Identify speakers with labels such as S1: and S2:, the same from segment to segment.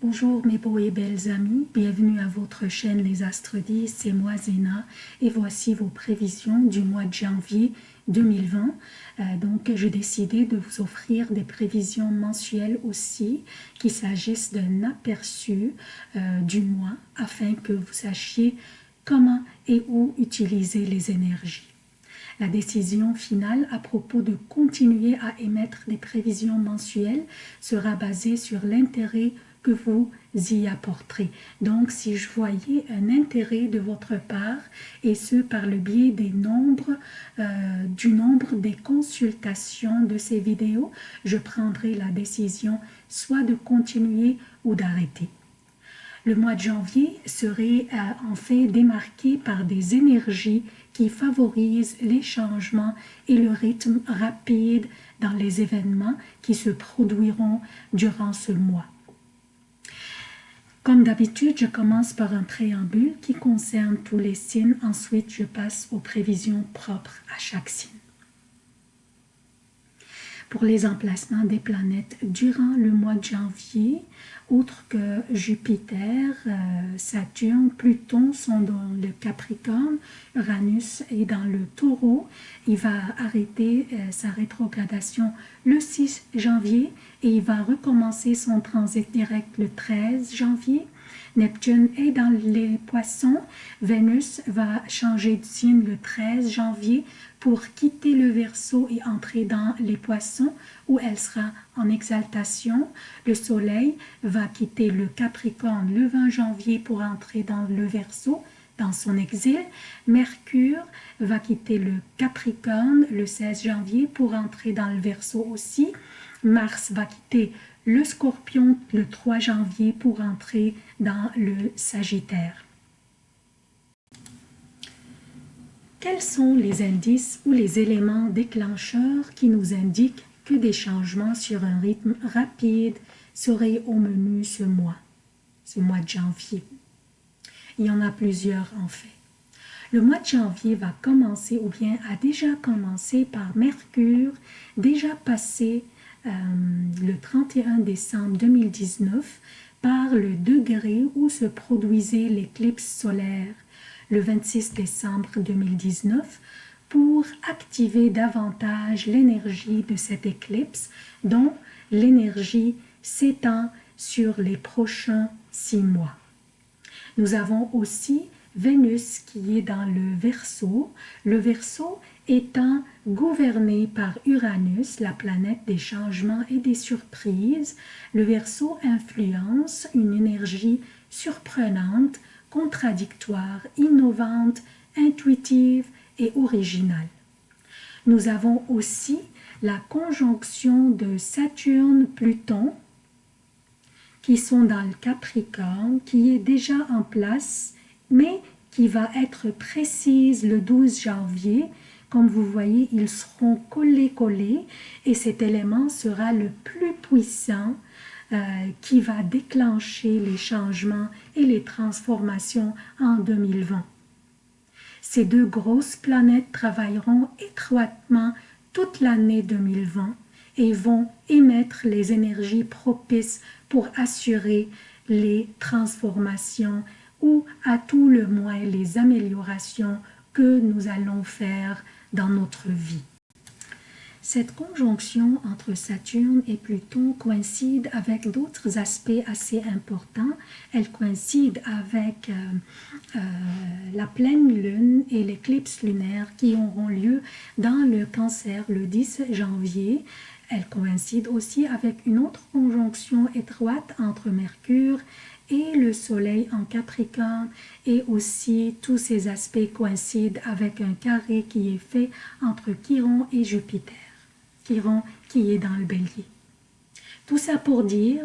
S1: Bonjour mes beaux et belles amis, bienvenue à votre chaîne Les Astres 10, c'est moi Zéna et voici vos prévisions du mois de janvier 2020. Euh, donc j'ai décidé de vous offrir des prévisions mensuelles aussi, qu'il s'agisse d'un aperçu euh, du mois afin que vous sachiez comment et où utiliser les énergies. La décision finale à propos de continuer à émettre des prévisions mensuelles sera basée sur l'intérêt vous y apporterez. Donc, si je voyais un intérêt de votre part, et ce par le biais des nombres, euh, du nombre des consultations de ces vidéos, je prendrai la décision soit de continuer ou d'arrêter. Le mois de janvier serait euh, en fait démarqué par des énergies qui favorisent les changements et le rythme rapide dans les événements qui se produiront durant ce mois. Comme d'habitude, je commence par un préambule qui concerne tous les signes. Ensuite, je passe aux prévisions propres à chaque signe. Pour les emplacements des planètes durant le mois de janvier, outre que Jupiter, euh, Saturne, Pluton sont dans le Capricorne, Uranus est dans le Taureau. Il va arrêter euh, sa rétrogradation le 6 janvier et il va recommencer son transit direct le 13 janvier. Neptune est dans les poissons. Vénus va changer de signe le 13 janvier pour quitter le Verseau et entrer dans les poissons où elle sera en exaltation. Le Soleil va quitter le Capricorne le 20 janvier pour entrer dans le Verseau dans son exil. Mercure va quitter le Capricorne le 16 janvier pour entrer dans le Verseau aussi. Mars va quitter le Scorpion le 3 janvier pour entrer dans le Sagittaire. Quels sont les indices ou les éléments déclencheurs qui nous indiquent que des changements sur un rythme rapide seraient au menu ce mois, ce mois de janvier? Il y en a plusieurs en fait. Le mois de janvier va commencer ou bien a déjà commencé par Mercure, déjà passé euh, le 31 décembre 2019 par le degré où se produisait l'éclipse solaire le 26 décembre 2019 pour activer davantage l'énergie de cette éclipse dont l'énergie s'étend sur les prochains six mois. Nous avons aussi Vénus qui est dans le Verseau, le Verseau étant gouverné par Uranus, la planète des changements et des surprises, le Verseau influence une énergie surprenante contradictoire, innovante, intuitive et originale. Nous avons aussi la conjonction de Saturne-Pluton qui sont dans le Capricorne, qui est déjà en place, mais qui va être précise le 12 janvier. Comme vous voyez, ils seront collés-collés et cet élément sera le plus puissant euh, qui va déclencher les changements et les transformations en 2020. Ces deux grosses planètes travailleront étroitement toute l'année 2020 et vont émettre les énergies propices pour assurer les transformations ou à tout le moins les améliorations que nous allons faire dans notre vie. Cette conjonction entre Saturne et Pluton coïncide avec d'autres aspects assez importants. Elle coïncide avec euh, euh, la pleine lune et l'éclipse lunaire qui auront lieu dans le cancer le 10 janvier. Elle coïncide aussi avec une autre conjonction étroite entre Mercure et le soleil en Capricorne. Et aussi tous ces aspects coïncident avec un carré qui est fait entre Chiron et Jupiter. Qui est dans le bélier. Tout ça pour dire,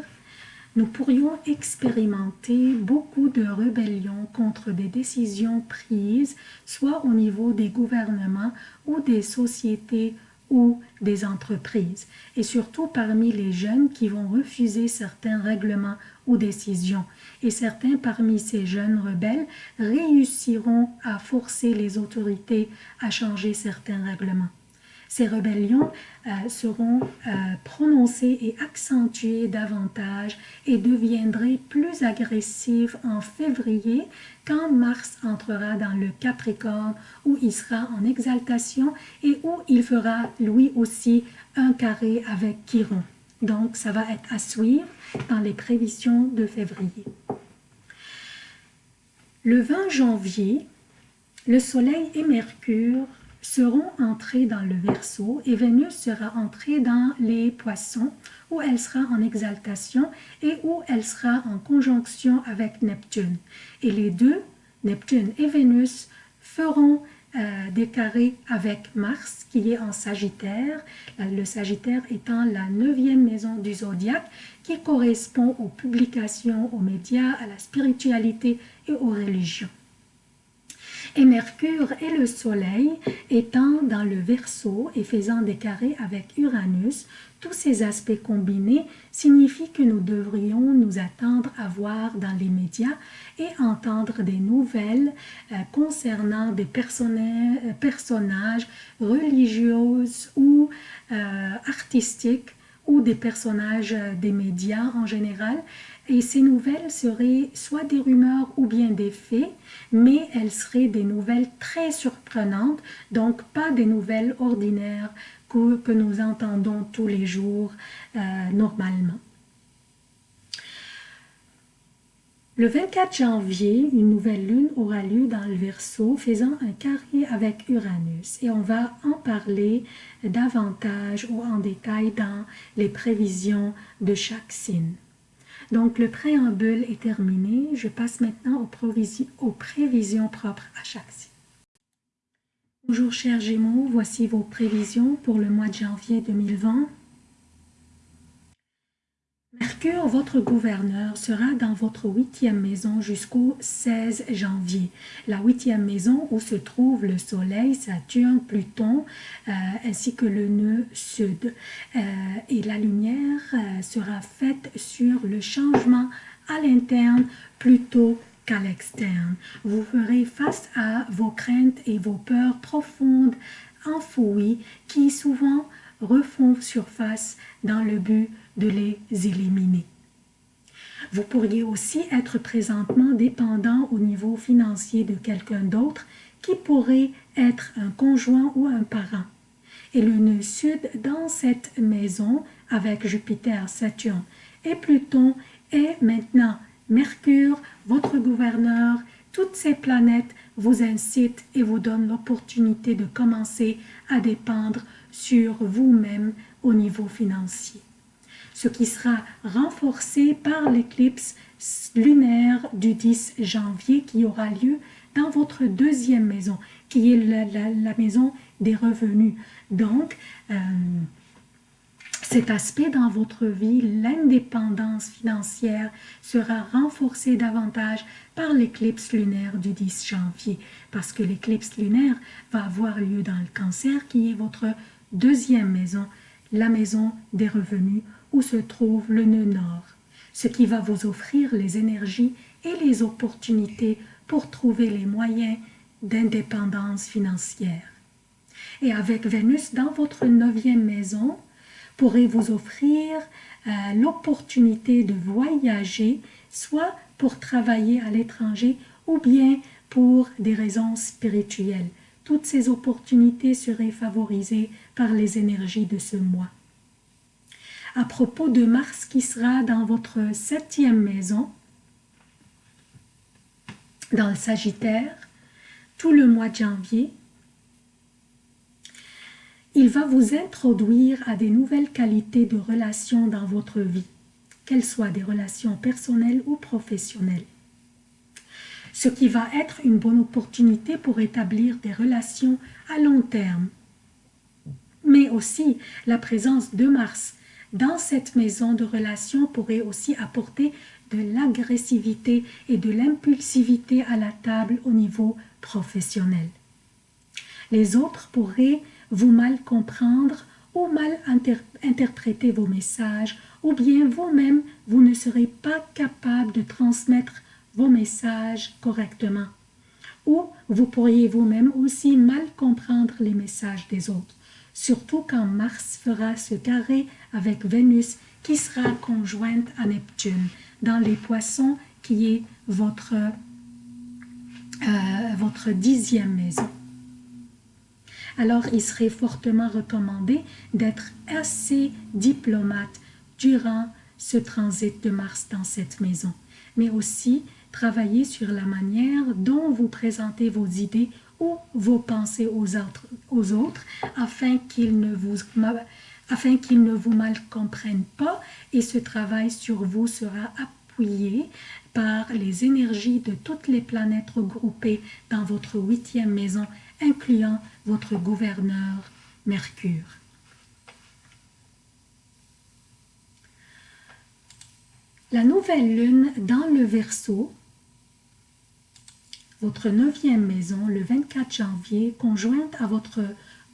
S1: nous pourrions expérimenter beaucoup de rébellions contre des décisions prises, soit au niveau des gouvernements ou des sociétés ou des entreprises, et surtout parmi les jeunes qui vont refuser certains règlements ou décisions. Et certains parmi ces jeunes rebelles réussiront à forcer les autorités à changer certains règlements. Ces rébellions euh, seront euh, prononcées et accentuées davantage et deviendraient plus agressives en février quand Mars entrera dans le Capricorne où il sera en exaltation et où il fera lui aussi un carré avec Chiron. Donc ça va être à suivre dans les prévisions de février. Le 20 janvier, le Soleil et Mercure seront entrés dans le Verseau et Vénus sera entrée dans les Poissons où elle sera en exaltation et où elle sera en conjonction avec Neptune. Et les deux, Neptune et Vénus, feront euh, avec Mars qui est en Sagittaire, le Sagittaire étant la neuvième maison du zodiaque qui correspond aux publications, aux médias, à la spiritualité et aux religions et Mercure et le Soleil étant dans le Verseau et faisant des carrés avec Uranus, tous ces aspects combinés signifient que nous devrions nous attendre à voir dans les médias et entendre des nouvelles euh, concernant des euh, personnages religieux ou euh, artistiques ou des personnages des médias en général et ces nouvelles seraient soit des rumeurs ou bien des faits, mais elles seraient des nouvelles très surprenantes, donc pas des nouvelles ordinaires que, nous entendons tous les jours euh, normalement. Le 24 janvier, une nouvelle lune aura lieu dans le Verseau, faisant un carré avec Uranus. Et on va en parler davantage ou en détail dans les prévisions de chaque signe. Donc, le préambule est terminé. Je passe maintenant aux, prévisions propres à chaque signe. Bonjour chers Gémeaux, voici vos prévisions pour le mois de janvier 2020. Mercure, votre gouverneur, sera dans votre huitième maison jusqu'au 16 janvier. La huitième maison où se trouve le Soleil, Saturne, Pluton, euh, ainsi que le nœud sud. Euh, et la lumière euh, sera faite sur le changement à l'interne plutôt qu'à l'externe. Vous ferez face à vos craintes et vos peurs profondes, enfouies, qui souvent refont surface dans le but de les éliminer. Vous pourriez aussi être présentement dépendant au niveau financier de quelqu'un d'autre qui pourrait être un conjoint ou un parent. Et le nœud sud dans cette maison avec Jupiter, Saturne et Pluton est maintenant Mercure, votre gouverneur, toutes ces planètes vous incitent et vous donnent l'opportunité de commencer à dépendre sur vous-même au niveau financier ce qui sera renforcé par l'éclipse lunaire du 10 janvier qui aura lieu dans votre deuxième maison, qui est la, maison des revenus. Donc, euh, cet aspect dans votre vie, l'indépendance financière, sera renforcé davantage par l'éclipse lunaire du 10 janvier, parce que l'éclipse lunaire va avoir lieu dans le cancer, qui est votre deuxième maison, la maison des revenus, où se trouve le nœud nord, ce qui va vous offrir les énergies et les opportunités pour trouver les moyens d'indépendance financière. Et avec Vénus dans votre neuvième maison, pourrez vous offrir euh, l'opportunité de voyager, soit pour travailler à l'étranger ou bien pour des raisons spirituelles. Toutes ces opportunités seraient favorisées par les énergies de ce mois à propos de Mars qui sera dans votre septième maison, dans le Sagittaire, tout le mois de janvier. Il va vous introduire à des nouvelles qualités de relations dans votre vie, qu'elles soient des relations personnelles ou professionnelles. Ce qui va être une bonne opportunité pour établir des relations à long terme. Mais aussi la présence de Mars dans cette maison de relation pourrait aussi apporter de l'agressivité et de l'impulsivité à la table au niveau professionnel. Les autres pourraient vous mal comprendre ou mal interpréter vos messages, ou bien vous-même, vous ne serez pas capable de transmettre vos messages correctement. Ou vous pourriez vous-même aussi mal comprendre les messages des autres. surtout quand Mars fera ce carré avec Vénus qui sera conjointe à Neptune dans les poissons qui est votre, euh, votre dixième maison. Alors, il serait fortement recommandé d'être assez diplomate durant ce transit de Mars dans cette maison, mais aussi travailler sur la manière dont vous présentez vos idées ou vos pensées aux autres, aux autres afin qu'ils ne vous afin qu'ils ne vous mal comprennent pas et ce travail sur vous sera appuyé par les énergies de toutes les planètes regroupées dans votre huitième maison, incluant votre gouverneur Mercure. La nouvelle lune dans le Verseau, votre neuvième maison, le 24 janvier, conjointe à votre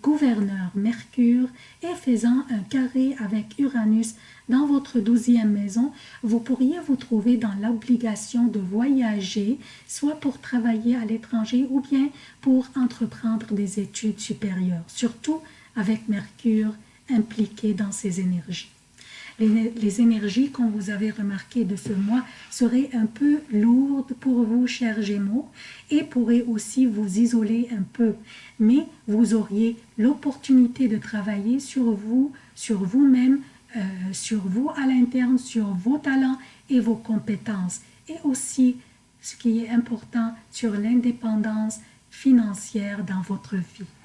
S1: gouverneur Mercure et faisant un carré avec Uranus dans votre douzième maison, vous pourriez vous trouver dans l'obligation de voyager, soit pour travailler à l'étranger ou bien pour entreprendre des études supérieures, surtout avec Mercure impliqué dans ces énergies les, énergies, comme vous avez remarqué de ce mois, seraient un peu lourdes pour vous, chers Gémeaux, et pourraient aussi vous isoler un peu. Mais vous auriez l'opportunité de travailler sur vous, sur vous-même, euh, sur vous à l'interne, sur vos talents et vos compétences. Et aussi, ce qui est important, sur l'indépendance financière dans votre vie.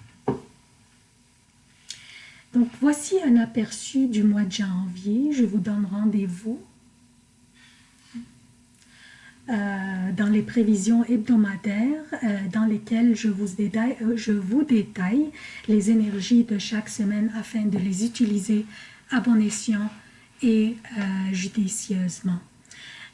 S1: Donc voici un aperçu du mois de janvier. Je vous donne rendez-vous euh, dans les prévisions hebdomadaires euh, dans lesquelles je vous, détaille, euh, je vous détaille les énergies de chaque semaine afin de les utiliser à bon escient et judicieusement.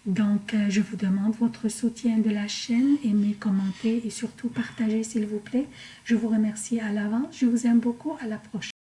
S1: Donc, je vous demande votre soutien de la chaîne, aimez, commentez et surtout partagez s'il vous plaît. Je vous remercie à l'avance, je vous aime beaucoup, à la prochaine.